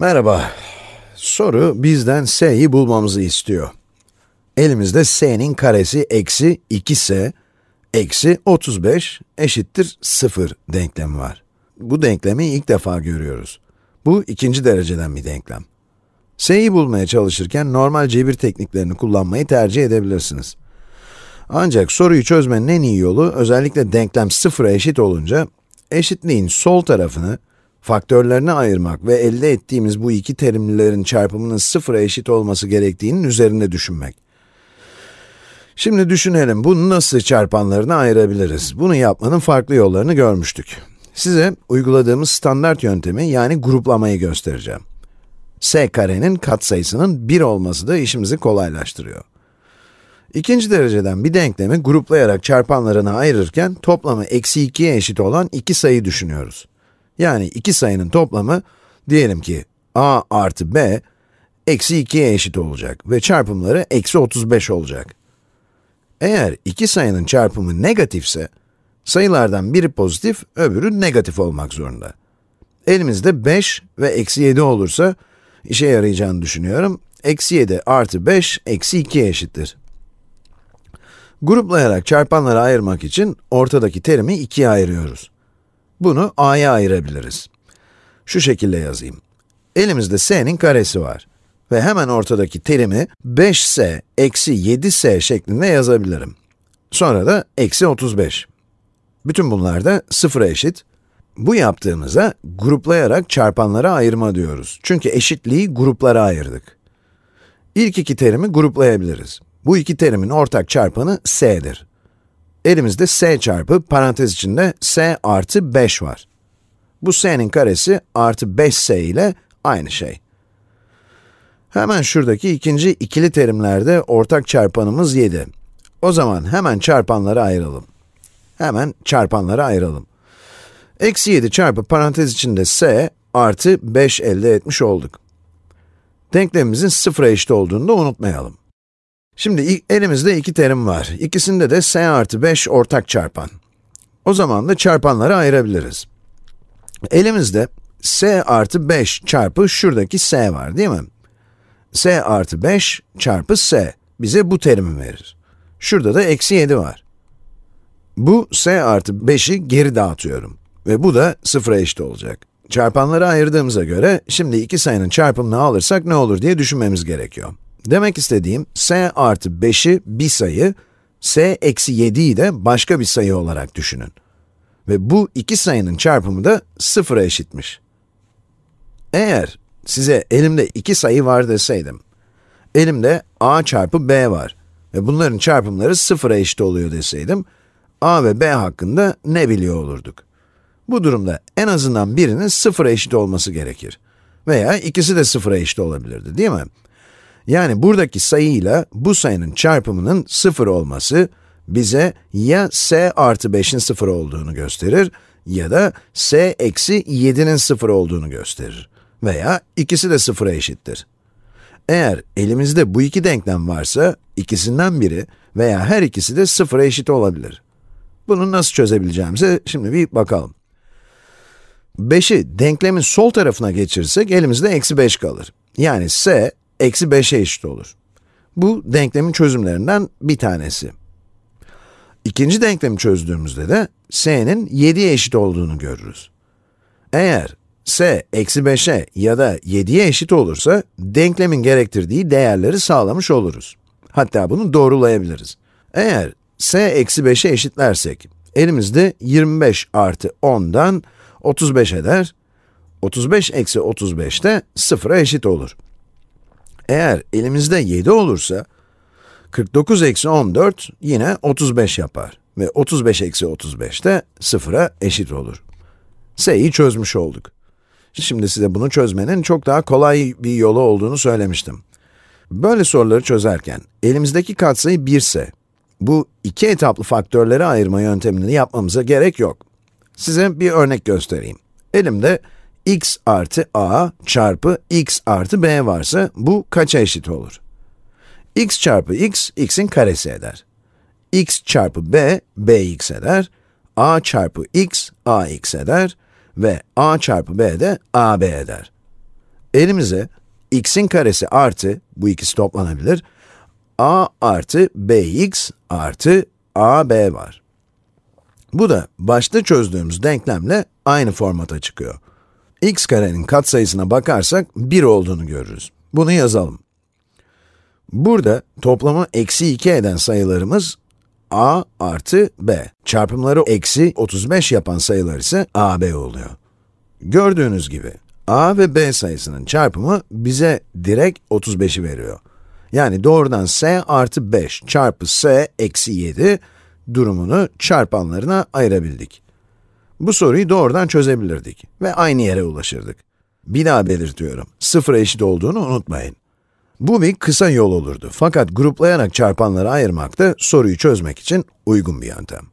Merhaba. Soru bizden s'yi bulmamızı istiyor. Elimizde s'nin karesi eksi 2s eksi 35 eşittir 0 denklemi var. Bu denklemi ilk defa görüyoruz. Bu ikinci dereceden bir denklem. s'yi bulmaya çalışırken normal cebir tekniklerini kullanmayı tercih edebilirsiniz. Ancak soruyu çözmenin en iyi yolu, özellikle denklem sıfıra eşit olunca, eşitliğin sol tarafını faktörlerine ayırmak ve elde ettiğimiz bu iki terimlerin çarpımının sıfıra eşit olması gerektiğinin üzerinde düşünmek. Şimdi düşünelim, bunu nasıl çarpanlarına ayırabiliriz? Bunu yapmanın farklı yollarını görmüştük. Size uyguladığımız standart yöntemi, yani gruplamayı göstereceğim. s karenin katsayısının 1 olması da işimizi kolaylaştırıyor. İkinci dereceden bir denklemi gruplayarak çarpanlarına ayırırken toplamı eksi 2'ye eşit olan iki sayı düşünüyoruz. Yani iki sayının toplamı, diyelim ki a artı b, eksi 2'ye eşit olacak ve çarpımları eksi 35 olacak. Eğer iki sayının çarpımı negatifse, sayılardan biri pozitif, öbürü negatif olmak zorunda. Elimizde 5 ve eksi 7 olursa, işe yarayacağını düşünüyorum. Eksi 7 artı 5, eksi 2'ye eşittir. Gruplayarak çarpanları ayırmak için ortadaki terimi ikiye ayırıyoruz. Bunu a'ya ayırabiliriz. Şu şekilde yazayım. Elimizde s'nin karesi var. Ve hemen ortadaki terimi 5s eksi 7s şeklinde yazabilirim. Sonra da eksi 35. Bütün bunlar da sıfıra eşit. Bu yaptığımıza gruplayarak çarpanlara ayırma diyoruz. Çünkü eşitliği gruplara ayırdık. İlk iki terimi gruplayabiliriz. Bu iki terimin ortak çarpanı s'dir. Elimizde s çarpı parantez içinde s artı 5 var. Bu s'nin karesi artı 5s ile aynı şey. Hemen şuradaki ikinci ikili terimlerde ortak çarpanımız 7. O zaman hemen çarpanları ayıralım. Hemen çarpanları ayıralım. Eksi 7 çarpı parantez içinde s artı 5 elde etmiş olduk. Denklemimizin sıfıra eşit olduğunu da unutmayalım. Şimdi elimizde iki terim var. İkisinde de s artı 5 ortak çarpan. O zaman da çarpanları ayırabiliriz. Elimizde s artı 5 çarpı şuradaki s var değil mi? s artı 5 çarpı s bize bu terimi verir. Şurada da eksi 7 var. Bu s artı 5'i geri dağıtıyorum. Ve bu da sıfıra eşit olacak. Çarpanları ayırdığımıza göre, şimdi iki sayının çarpımını alırsak ne olur diye düşünmemiz gerekiyor. Demek istediğim, s artı 5'i bir sayı, s eksi 7'yi de başka bir sayı olarak düşünün. Ve bu iki sayının çarpımı da sıfıra eşitmiş. Eğer size elimde iki sayı var deseydim, elimde a çarpı b var ve bunların çarpımları sıfıra eşit oluyor deseydim, a ve b hakkında ne biliyor olurduk? Bu durumda en azından birinin sıfıra eşit olması gerekir. Veya ikisi de sıfıra eşit olabilirdi, değil mi? Yani buradaki sayıyla bu sayının çarpımının sıfır olması, bize ya s artı 5'in sıfır olduğunu gösterir, ya da s eksi 7'nin sıfır olduğunu gösterir. Veya ikisi de sıfıra eşittir. Eğer elimizde bu iki denklem varsa, ikisinden biri veya her ikisi de sıfıra eşit olabilir. Bunu nasıl çözebileceğimize şimdi bir bakalım. 5'i denklemin sol tarafına geçirirsek elimizde eksi 5 kalır. Yani s eksi 5'e eşit olur. Bu denklemin çözümlerinden bir tanesi. İkinci denklemi çözdüğümüzde de s'nin 7'ye eşit olduğunu görürüz. Eğer s eksi 5'e ya da 7'ye eşit olursa, denklemin gerektirdiği değerleri sağlamış oluruz. Hatta bunu doğrulayabiliriz. Eğer s eksi 5'e eşitlersek, elimizde 25 artı 10'dan 35 eder. 35 eksi 35 de 0'a eşit olur. Eğer elimizde 7 olursa, 49 eksi 14 yine 35 yapar. Ve 35 eksi 35 de 0'a eşit olur. S'yi çözmüş olduk. Şimdi size bunu çözmenin çok daha kolay bir yolu olduğunu söylemiştim. Böyle soruları çözerken, elimizdeki katsayı 1 ise, bu iki etaplı faktörleri ayırma yöntemini yapmamıza gerek yok. Size bir örnek göstereyim. Elimde x artı a çarpı x artı b varsa, bu kaça eşit olur? x çarpı x, x'in karesi eder. x çarpı b, bx eder. a çarpı x, ax eder. Ve a çarpı b de ab eder. Elimize x'in karesi artı, bu ikisi toplanabilir, a artı bx artı ab var. Bu da başta çözdüğümüz denklemle aynı formata çıkıyor. X karenin katsayısına bakarsak 1 olduğunu görürüz. Bunu yazalım. Burada toplamı eksi 2 eden sayılarımız a artı b. Çarpımları eksi 35 yapan sayılar ise ab oluyor. Gördüğünüz gibi a ve b sayısının çarpımı bize direkt 35'i veriyor. Yani doğrudan s artı 5 çarpı s eksi 7 durumunu çarpanlarına ayırabildik. Bu soruyu doğrudan çözebilirdik ve aynı yere ulaşırdık. Bir daha belirtiyorum, sıfıra eşit olduğunu unutmayın. Bu bir kısa yol olurdu fakat gruplayarak çarpanları ayırmak da soruyu çözmek için uygun bir yöntem.